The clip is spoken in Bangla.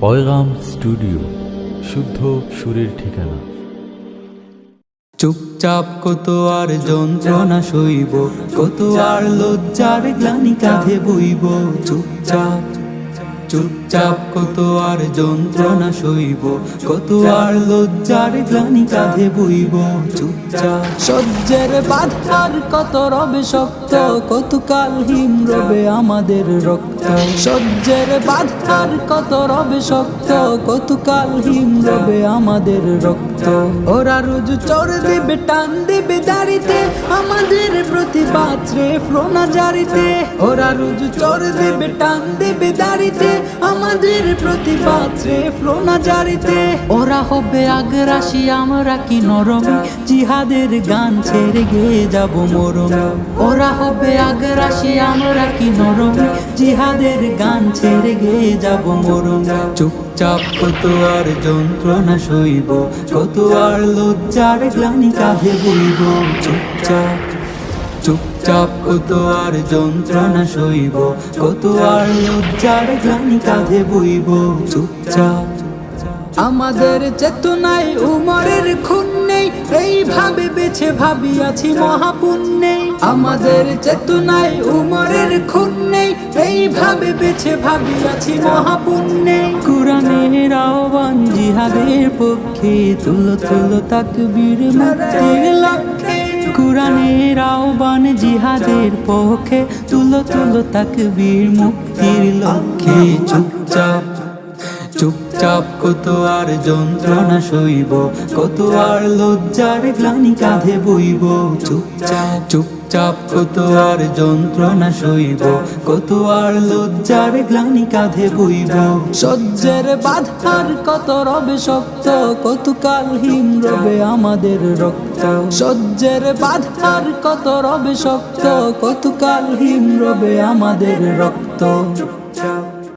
পয়গাম স্টুডিও, শুদ্ধ সুরের ঠিকানা। চুপচাপ কত আর যন্ত্রণা সইব, কত আর লজ্জার গ্লানি কাঁধে বইব চুপচাপ। চুপচাপ কত আর যন্ত্রণা সইব, কত আর লজ্জার গ্লানি কাঁধে বইব, চুপচাপ। সহ্যের বাধার কত রবে শক্ত, কত কাল হিম রবে আমাদের রক্ত। সহ্যের বাধার কত রবে শক্ত, কত কাল হিম রবে আমাদের রক্ত। ওরা রোজ চোর দেবে, টান দেবে দাড়িতে, আমাদের প্রতিবাদ রে ফ্লোনা জারিতে। ওরা রোজ চোর দেবে, টান দেবে দাড়িতে আমাদের প্রতিবাদ ফ্লোনা জারিতে। ওরা হবে আগ্রাসী, আমরা কি নরম? জিহাদের গান ছেড়ে গিয়ে যাব মরম। ওরা হবে আগ্রাসী, আমরা কি নরম? জিহাদের গান ছেড়ে গিয়ে যাব মরম। চুপচাপ কত আর যন্ত্রণা সইব, কত আর লজ্জার গ্লানি কাঁধে বইব। চুপচাপ চুপচাপ কত আর যন্ত্রণা সইব কত আর লজ্জার গ্লানি কাঁধে বইব। চুপচাপ। আমাদের চেতনায় উমরের খুন নেই, এইভাবে বেছে ভাবি আছি মহাপুণ্যে। আমাদের চেতনায় উমরের খুন নেই, এইভাবে বেছে ভাবি আছি মহাপুণ্যে। কোরআনের আহ্বান জিহাদের পক্ষে, তুলো তুলো তাকবীর মুক্তির কোরআনের আহ্বান জিহাদের পক্ষে তুলো তুলো তাকবীর মুক্তির লক্ষ্যে। চুপচাপ চুপচাপ কত আর যন্ত্রণা সইব কত আর লজ্জার গ্লানি কাঁধে বইব। চুপচাপ চুপচাপ কত আর যন্ত্রণা সইব কত আর লজ্জার গ্লানি কাঁধে বইব। সহ্যের বাধার কত রবে শক্ত কত কাল হিম রবে আমাদের রক্ত। সহ্যের বাধার কত রবে শক্ত কত কাল হিম রবে আমাদের রক্ত।